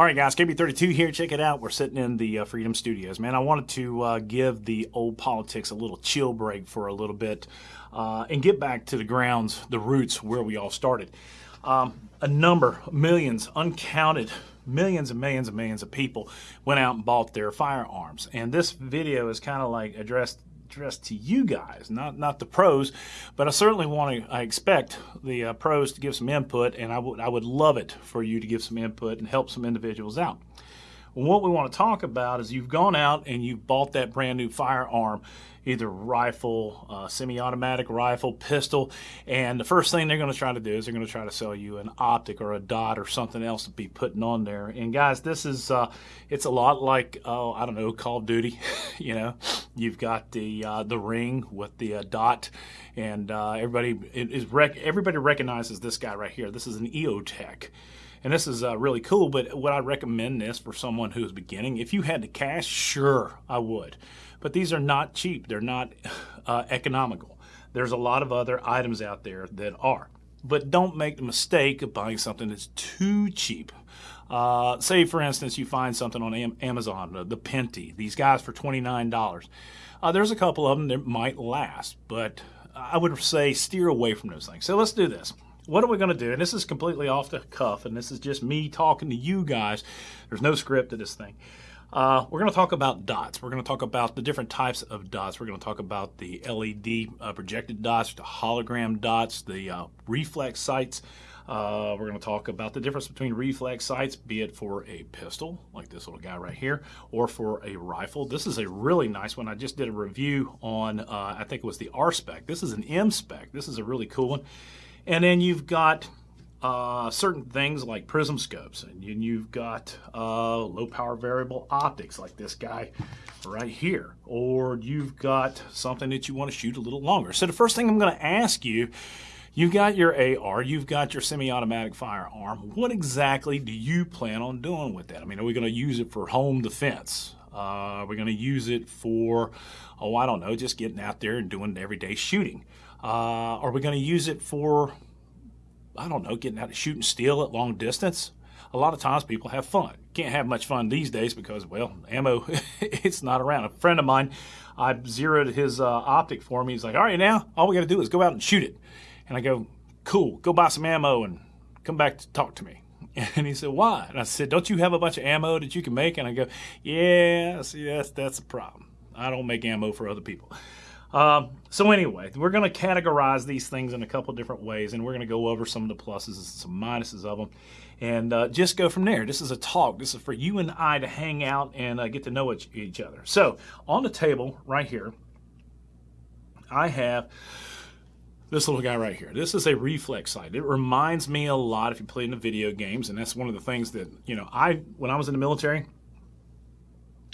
All right, guys, KB32 here. Check it out. We're sitting in the uh, Freedom Studios. Man, I wanted to uh, give the old politics a little chill break for a little bit uh, and get back to the grounds, the roots, where we all started. Um, a number, millions, uncounted, millions and millions and millions of people went out and bought their firearms. And this video is kind of like addressed addressed to you guys, not not the pros, but I certainly want to. I expect the uh, pros to give some input, and I would I would love it for you to give some input and help some individuals out. What we want to talk about is you've gone out and you've bought that brand new firearm either rifle, uh, semi-automatic rifle, pistol, and the first thing they're going to try to do is they're going to try to sell you an optic or a dot or something else to be putting on there. And guys, this is uh, it's a lot like oh I don't know Call of Duty. you know, you've got the uh, the ring with the uh, dot, and uh, everybody is rec- everybody recognizes this guy right here. This is an EOTech and this is uh, really cool. But would I recommend this for someone who's beginning? If you had the cash, sure, I would. But these are not cheap. They're not uh, economical. There's a lot of other items out there that are. But don't make the mistake of buying something that's too cheap. Uh, say, for instance, you find something on Amazon, the Pinty, these guys for $29. Uh, there's a couple of them that might last, but I would say steer away from those things. So let's do this what are we going to do? And this is completely off the cuff, and this is just me talking to you guys. There's no script to this thing. Uh, we're going to talk about dots. We're going to talk about the different types of dots. We're going to talk about the LED uh, projected dots, the hologram dots, the uh, reflex sights. Uh, we're going to talk about the difference between reflex sights, be it for a pistol, like this little guy right here, or for a rifle. This is a really nice one. I just did a review on, uh, I think it was the R spec. This is an M spec. This is a really cool one. And then you've got uh, certain things like prism scopes, and you've got uh, low power variable optics like this guy right here, or you've got something that you want to shoot a little longer. So the first thing I'm going to ask you, you've got your AR, you've got your semi-automatic firearm. What exactly do you plan on doing with that? I mean, are we going to use it for home defense? Uh, we're going to use it for, oh, I don't know, just getting out there and doing everyday shooting. Uh, are we going to use it for, I don't know, getting out and steal at long distance? A lot of times people have fun. Can't have much fun these days because, well, ammo, it's not around. A friend of mine, I zeroed his uh, optic for me. He's like, all right, now all we got to do is go out and shoot it. And I go, cool, go buy some ammo and come back to talk to me. And he said, why? And I said, don't you have a bunch of ammo that you can make? And I go, yeah, see, that's, that's a problem. I don't make ammo for other people. Um, so anyway, we're going to categorize these things in a couple different ways, and we're going to go over some of the pluses and some minuses of them, and uh, just go from there. This is a talk. This is for you and I to hang out and uh, get to know each, each other. So on the table right here, I have this little guy right here. This is a reflex sight. It reminds me a lot if you play in the video games, and that's one of the things that, you know, I, when I was in the military,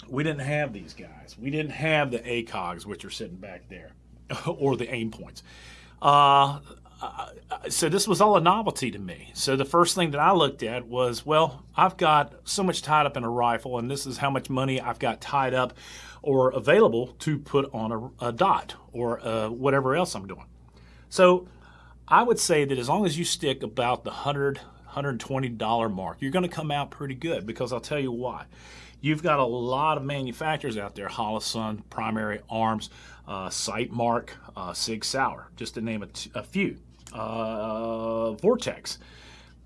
we didn't have these guys. We didn't have the ACOGs, which are sitting back there, or the aim points. Uh, so this was all a novelty to me. So the first thing that I looked at was, well, I've got so much tied up in a rifle, and this is how much money I've got tied up or available to put on a, a dot or uh, whatever else I'm doing. So I would say that as long as you stick about the 100 $120 mark, you're going to come out pretty good because I'll tell you why. You've got a lot of manufacturers out there, Holosun, Primary Arms, uh, Sightmark, uh, Sig Sauer, just to name a, few. Uh, Vortex.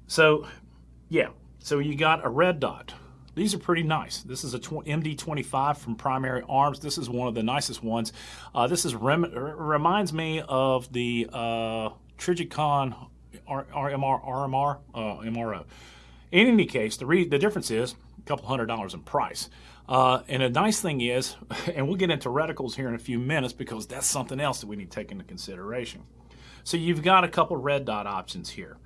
So, yeah, so you got a red dot. These are pretty nice. This is a MD25 from Primary Arms. This is one of the nicest ones. Uh, this is rem reminds me of the uh, Trijicon RMR, RMR, uh, MRO. In any case, the, the difference is a couple hundred dollars in price. Uh, and a nice thing is, and we'll get into reticles here in a few minutes because that's something else that we need to take into consideration. So you've got a couple red dot options here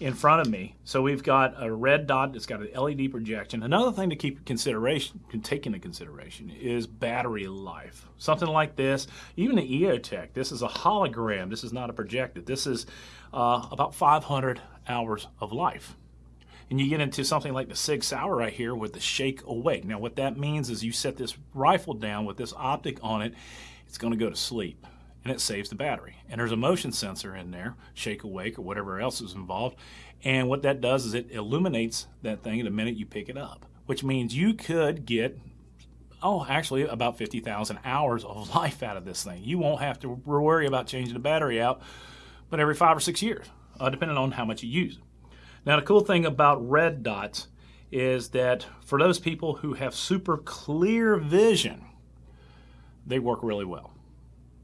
in front of me. So we've got a red dot that's got an LED projection. Another thing to keep in consideration, can take into consideration is battery life. Something like this, even the EOTech, this is a hologram. This is not a projected. This is uh, about 500 hours of life. And you get into something like the Sig Sauer right here with the Shake Awake. Now what that means is you set this rifle down with this optic on it, it's going to go to sleep and it saves the battery. And there's a motion sensor in there, shake awake or whatever else is involved, And what that does is it illuminates that thing the minute you pick it up, which means you could get, oh, actually about 50,000 hours of life out of this thing. You won't have to worry about changing the battery out, but every five or six years, uh, depending on how much you use. Now, the cool thing about red dots is that for those people who have super clear vision, they work really well.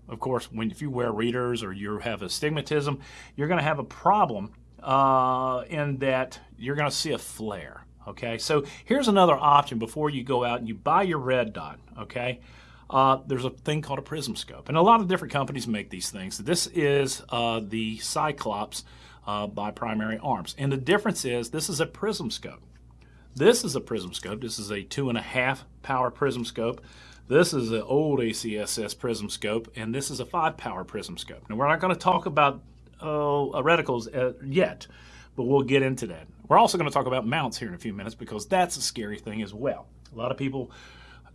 Of course, when if you wear readers or you have astigmatism, you're going to have a problem uh, in that you're going to see a flare. Okay, so here's another option before you go out and you buy your red dot. Okay, uh, there's a thing called a prism scope, and a lot of different companies make these things. This is uh, the Cyclops uh, by Primary Arms, and the difference is this is a prism scope. This is a prism scope. This is a two and a half power prism scope. This is an old ACSS prism scope, and this is a five power prism scope. Now we're not going to talk about uh, reticles uh, yet, but we'll get into that. We're also going to talk about mounts here in a few minutes because that's a scary thing as well. A lot of people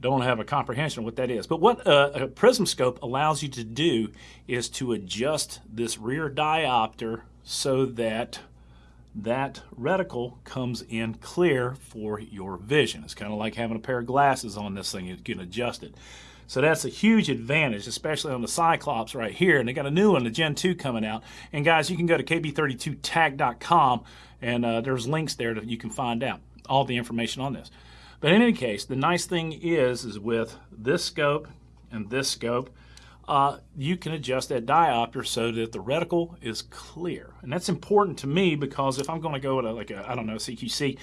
don't have a comprehension of what that is. But what a, a prism scope allows you to do is to adjust this rear diopter so that that reticle comes in clear for your vision. It's kind of like having a pair of glasses on this thing. You can adjust it. So that's a huge advantage, especially on the Cyclops right here. And they got a new one, the Gen 2 coming out. And guys, you can go to kb32tag.com and uh, there's links there that you can find out all the information on this. But in any case, the nice thing is, is with this scope and this scope, uh, you can adjust that diopter so that the reticle is clear. And that's important to me because if I'm going to go at a, like a, I don't know, CQC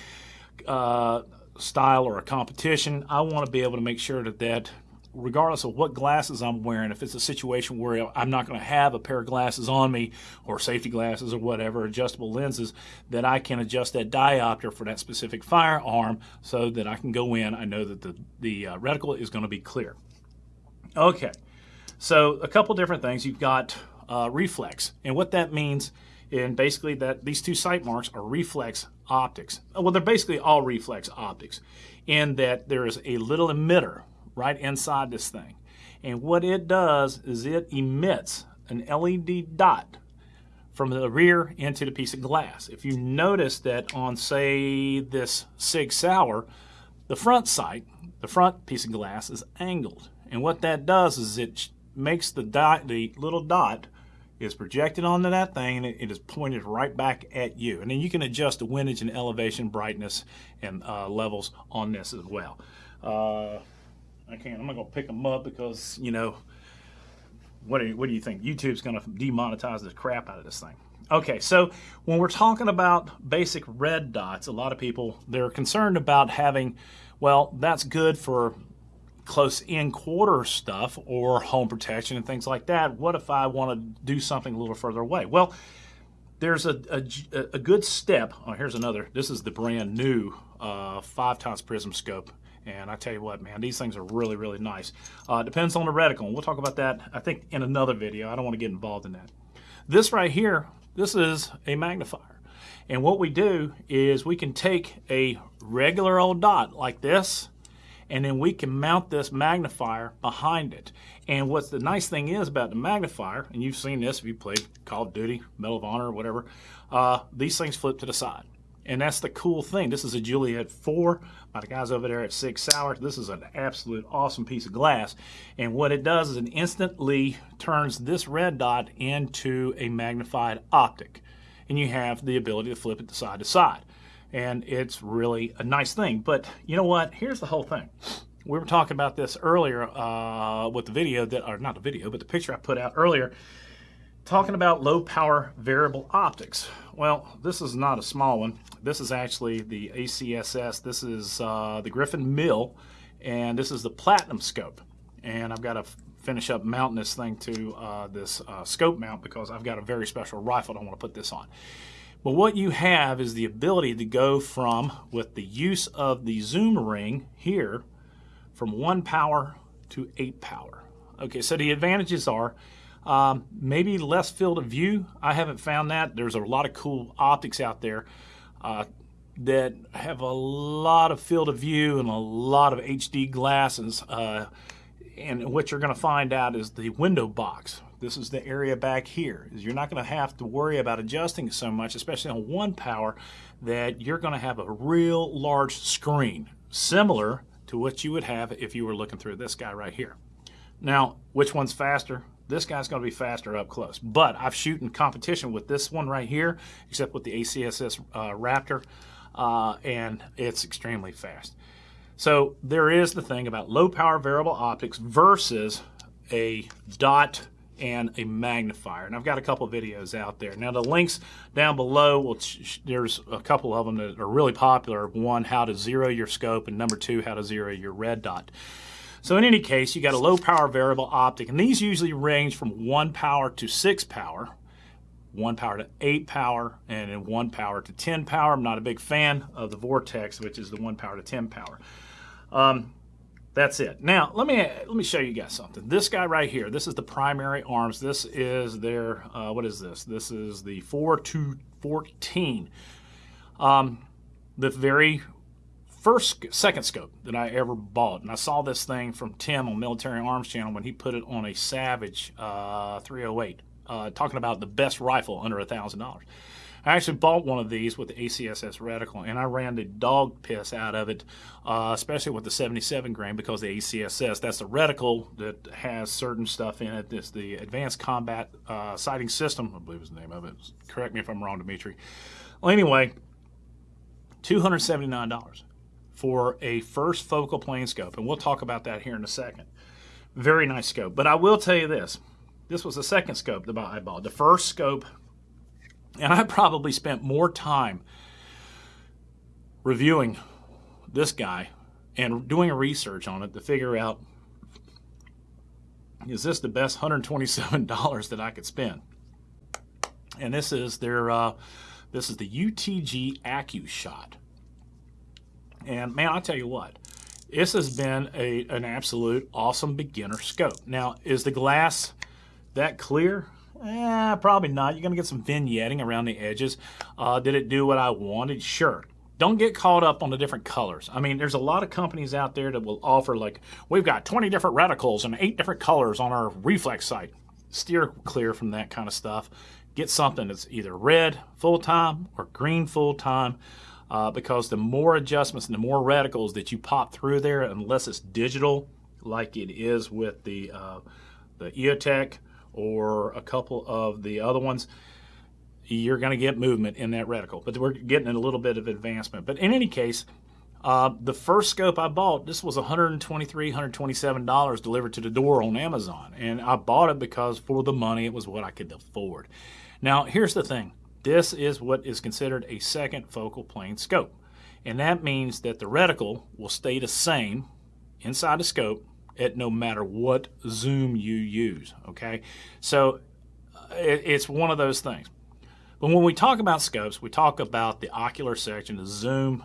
uh, style or a competition, I want to be able to make sure that that regardless of what glasses I'm wearing, if it's a situation where I'm not going to have a pair of glasses on me or safety glasses or whatever, adjustable lenses, that I can adjust that diopter for that specific firearm so that I can go in. I know that the, the uh, reticle is going to be clear. Okay, so a couple different things. You've got uh, reflex, and what that means and basically that these two Sightmarks are reflex optics. Well, they're basically all reflex optics in that there is a little emitter right inside this thing. And what it does is it emits an LED dot from the rear into the piece of glass. If you notice that on, say, this Sig Sauer, the front sight, the front piece of glass is angled. And what that does is it makes the dot, the little dot is projected onto that thing and it is pointed right back at you. And then you can adjust the windage and elevation, brightness, and uh, levels on this as well. Uh, I can't. I'm not gonna pick them up because you know. What do you, what do you think? YouTube's gonna demonetize the crap out of this thing. Okay, so when we're talking about basic red dots, a lot of people they're concerned about having. Well, that's good for close in quarter stuff or home protection and things like that. What if I want to do something a little further away? Well, there's a, a, a good step. Oh, here's another. This is the brand new uh, five times prism scope and I tell you what, man, these things are really, really nice. Uh, depends on the reticle, and we'll talk about that, I think, in another video. I don't want to get involved in that. This right here, this is a magnifier. And what we do is we can take a regular old dot like this, and then we can mount this magnifier behind it. And what's the nice thing is about the magnifier, and you've seen this if you played Call of Duty, Medal of Honor, or whatever, uh, these things flip to the side. And that's the cool thing. This is a Juliet 4 by the guys over there at Sig Sauer. This is an absolute awesome piece of glass. And what it does is it instantly turns this red dot into a magnified optic. And you have the ability to flip it side to side. And it's really a nice thing. But you know what? Here's the whole thing. We were talking about this earlier uh, with the video that, or not the video, but the picture I put out earlier talking about low power variable optics. Well, this is not a small one. This is actually the ACSS. This is uh, the Griffin MIL, and this is the Platinum scope. And I've got to finish up mounting this thing to uh, this uh, scope mount because I've got a very special rifle I want to put this on. But what you have is the ability to go from, with the use of the zoom ring here, from one power to eight power. Okay, so the advantages are um, maybe less field of view. I haven't found that. There's a lot of cool optics out there uh, that have a lot of field of view and a lot of HD glasses. Uh, and what you're going to find out is the window box this is the area back here. Is you're not going to have to worry about adjusting so much, especially on one power, that you're going to have a real large screen, similar to what you would have if you were looking through this guy right here. Now, which one's faster? This guy's going to be faster up close. But I've shooting competition with this one right here, except with the ACSS uh, Raptor, uh, and it's extremely fast. So there is the thing about low power variable optics versus a dot and a magnifier. And I've got a couple videos out there. Now the links down below, there's a couple of them that are really popular. One, how to zero your scope, and number two, how to zero your red dot. So in any case, you got a low power variable optic, and these usually range from one power to six power, one power to eight power, and then one power to 10 power. I'm not a big fan of the Vortex, which is the one power to 10 power. Um, that's it. Now, let me let me show you guys something. This guy right here, this is the primary arms. This is their, uh, what is this? This is the 4214. Um, the very first, second scope that I ever bought. And I saw this thing from Tim on Military Arms Channel when he put it on a Savage uh, 308, uh, talking about the best rifle under a $1,000. I actually bought one of these with the ACSS reticle, and I ran the dog piss out of it, uh, especially with the 77 grain, because the ACSS, that's the reticle that has certain stuff in it. It's the Advanced Combat uh, Sighting System, I believe is the name of it. Correct me if I'm wrong, Dimitri. Well, anyway, $279 for a first focal plane scope, and we'll talk about that here in a second. Very nice scope. But I will tell you this. This was the second scope that I bought. The first scope and I probably spent more time reviewing this guy and doing research on it to figure out is this the best $127 that I could spend? And this is their uh, this is the UTG AccuShot. And man, I'll tell you what, this has been a, an absolute awesome beginner scope. Now, is the glass that clear? Eh, probably not. You're going to get some vignetting around the edges. Uh, did it do what I wanted? Sure. Don't get caught up on the different colors. I mean, there's a lot of companies out there that will offer like, we've got 20 different reticles and eight different colors on our reflex sight. Steer clear from that kind of stuff. Get something that's either red full-time or green full-time uh, because the more adjustments and the more reticles that you pop through there, unless it's digital like it is with the, uh, the EOTech, or a couple of the other ones, you're going to get movement in that reticle. But we're getting a little bit of advancement. But in any case, uh, the first scope I bought, this was 123, $127 delivered to the door on Amazon. And I bought it because for the money, it was what I could afford. Now, here's the thing. This is what is considered a second focal plane scope. And that means that the reticle will stay the same inside the scope it no matter what zoom you use. Okay, so it, it's one of those things. But when we talk about scopes, we talk about the ocular section, the zoom,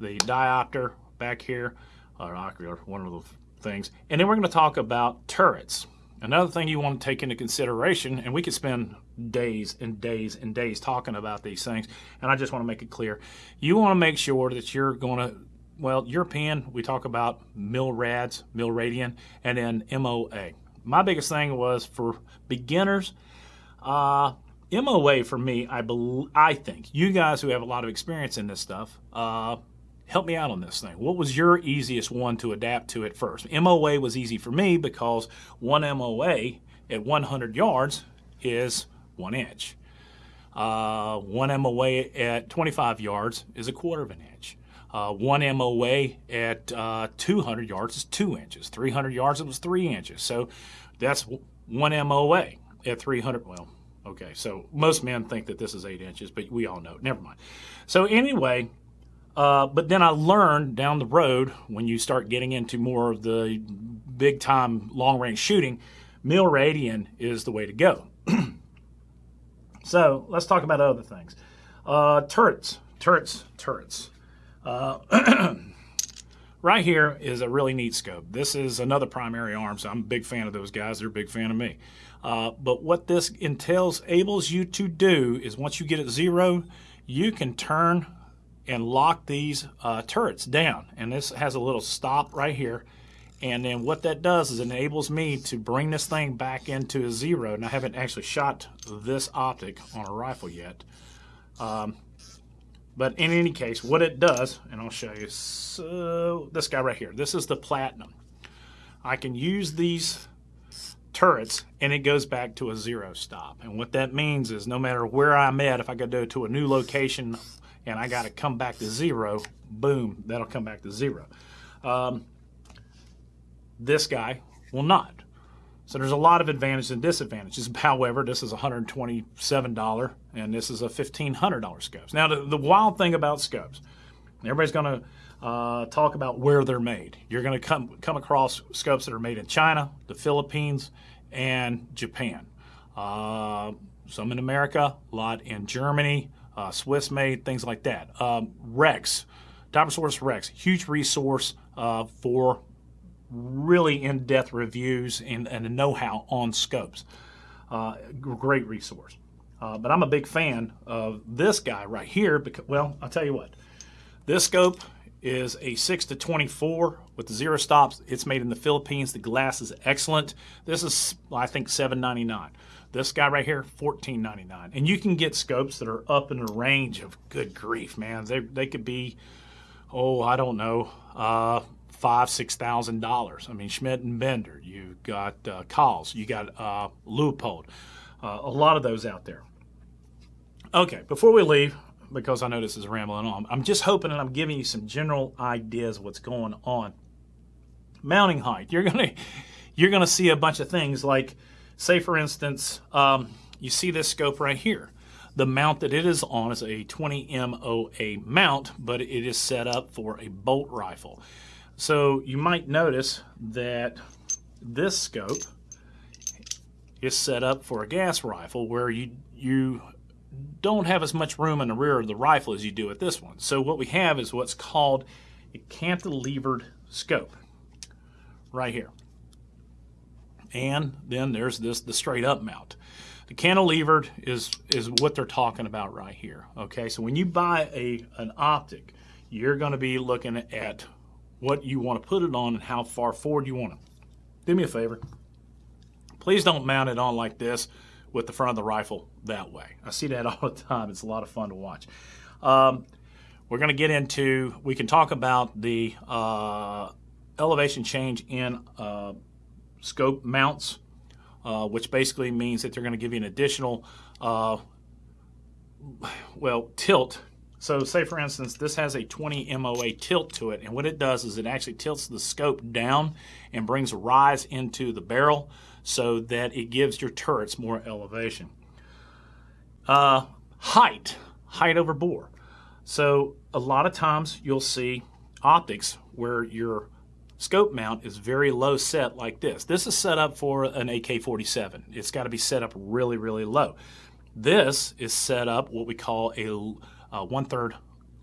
the diopter back here, or ocular, one of the things, and then we're going to talk about turrets. Another thing you want to take into consideration, and we could spend days and days and days talking about these things, and I just want to make it clear. You want to make sure that you're going to well, European, we talk about MILRADs, MILRADIAN, and then MOA. My biggest thing was for beginners, uh, MOA for me, I, I think, you guys who have a lot of experience in this stuff, uh, help me out on this thing. What was your easiest one to adapt to at first? MOA was easy for me because one MOA at 100 yards is one inch. Uh, one MOA at 25 yards is a quarter of an inch. Uh, one MOA at uh, 200 yards is two inches. 300 yards, it was three inches. So that's one MOA at 300. Well, okay. So most men think that this is eight inches, but we all know. Never mind. So anyway, uh, but then I learned down the road when you start getting into more of the big time long range shooting, mill radian is the way to go. so let's talk about other things. Uh, turrets, turrets, turrets. Uh, right here is a really neat scope. This is another primary arm, so I'm a big fan of those guys. They're a big fan of me. Uh, but what this entails, enables you to do is once you get it zero, you can turn and lock these uh, turrets down. And this has a little stop right here. And then what that does is enables me to bring this thing back into a zero. And I haven't actually shot this optic on a rifle yet. Um, but in any case, what it does, and I'll show you, so this guy right here, this is the Platinum. I can use these turrets and it goes back to a zero stop. And what that means is no matter where I'm at, if I go to a new location and I got to come back to zero, boom, that'll come back to zero. Um, this guy will not. So there's a lot of advantages and disadvantages. However, this is $127 and this is a $1,500 scopes. Now, the, the wild thing about scopes, everybody's going to uh, talk about where they're made. You're going to come come across scopes that are made in China, the Philippines, and Japan. Uh, some in America, a lot in Germany, uh, Swiss made, things like that. Um, Rex, Dynasource Rex, huge resource uh, for really in-depth reviews and, and know-how on scopes. Uh, great resource. Uh, but I'm a big fan of this guy right here because, well, I'll tell you what. This scope is a 6 to 24 with zero stops. It's made in the Philippines. The glass is excellent. This is, I think, 7.99. This guy right here, 14.99. And you can get scopes that are up in the range of good grief, man. They, they could be, oh, I don't know, uh, five, six thousand dollars. I mean, Schmidt and Bender. You got uh, Kahles. You got uh, Leupold. Uh, a lot of those out there. Okay, before we leave, because I know this is rambling on. I'm just hoping and I'm giving you some general ideas of what's going on. Mounting height. You're gonna you're gonna see a bunch of things like, say for instance, um, you see this scope right here. The mount that it is on is a 20 MOA mount, but it is set up for a bolt rifle. So you might notice that this scope is set up for a gas rifle where you you don't have as much room in the rear of the rifle as you do with this one. So what we have is what's called a cantilevered scope right here. And then there's this the straight up mount. The cantilevered is is what they're talking about right here. Okay, so when you buy a an optic, you're going to be looking at what you want to put it on and how far forward you want it. Do me a favor. Please don't mount it on like this with the front of the rifle that way. I see that all the time. It's a lot of fun to watch. Um, we're going to get into, we can talk about the uh, elevation change in uh, scope mounts, uh, which basically means that they're going to give you an additional, uh, well, tilt. So say for instance, this has a 20 MOA tilt to it, and what it does is it actually tilts the scope down and brings a rise into the barrel so that it gives your turrets more elevation. Uh, height, height over bore. So a lot of times you'll see optics where your scope mount is very low set like this. This is set up for an AK-47. It's got to be set up really, really low. This is set up what we call a uh, one-third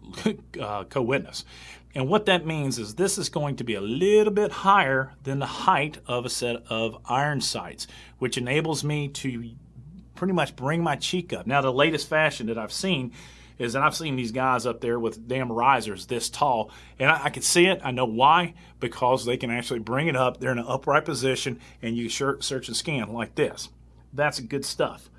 uh, co-witness. And what that means is this is going to be a little bit higher than the height of a set of iron sights, which enables me to pretty much bring my cheek up. Now, the latest fashion that I've seen is that I've seen these guys up there with damn risers this tall, and I, I, can see it. I know why, because they can actually bring it up. They're in an upright position, and you search and scan like this. That's good stuff.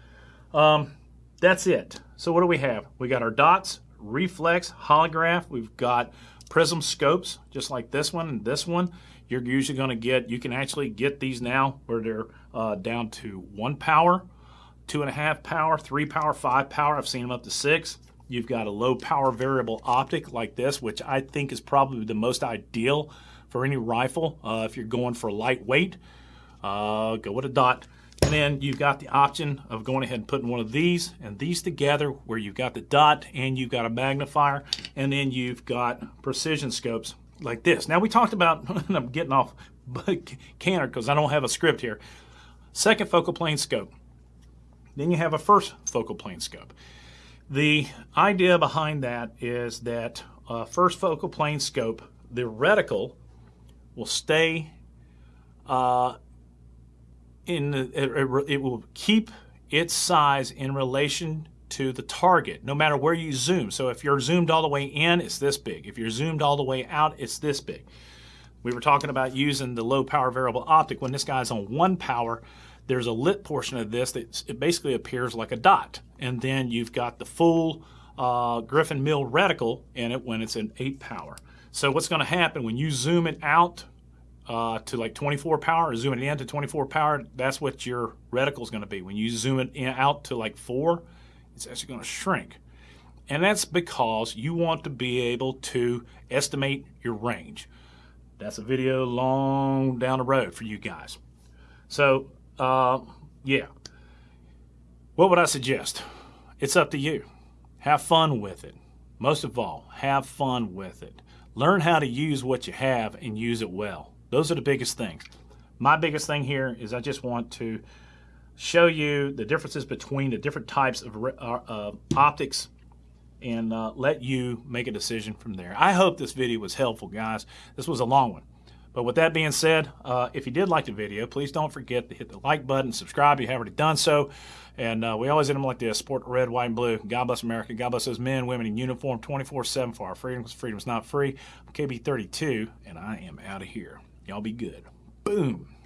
Um, that's it. So what do we have? We got our dots, reflex, holograph. We've got prism scopes, just like this one and this one. You're usually going to get, you can actually get these now where they're uh, down to one power, two and a half power, three power, five power. I've seen them up to six. You've got a low power variable optic like this, which I think is probably the most ideal for any rifle. Uh, if you're going for lightweight, uh, go with a dot. And then you've got the option of going ahead and putting one of these and these together where you've got the dot and you've got a magnifier and then you've got precision scopes like this. Now we talked about, I'm getting off canter because I don't have a script here. Second focal plane scope. Then you have a first focal plane scope. The idea behind that is that uh, first focal plane scope, the reticle will stay uh, in it, it will keep its size in relation to the target, no matter where you zoom. So if you're zoomed all the way in, it's this big. If you're zoomed all the way out, it's this big. we were talking about using the low power variable optic when this guy's on one power there's a lit portion of this that it basically appears like a dot and then you've got the full uh, Griffin MIL reticle in it when it's an 8 power so what's going to happen when you zoom it out uh, to like 24 power or zoom it in to 24 power that's what your reticle is going to be when you zoom it in, out to like 4 it's actually going to shrink and that's because you want to be able to estimate your range that's a video long down the road for you guys. So, uh, yeah. What would I suggest? It's up to you. Have fun with it. Most of all, have fun with it. Learn how to use what you have and use it well. Those are the biggest things. My biggest thing here is I just want to show you the differences between the different types of uh, optics and uh, let you make a decision from there. I hope this video was helpful, guys. This was a long one. But with that being said, uh, if you did like the video, please don't forget to hit the like button, subscribe if you haven't already done so. And uh, we always end them like this support red, white, and blue. God bless America. God bless those men, women in uniform 24 7 for our freedom because freedom is not free. I'm KB32, and I am out of here. Y'all be good. Boom.